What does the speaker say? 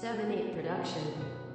7 8 production.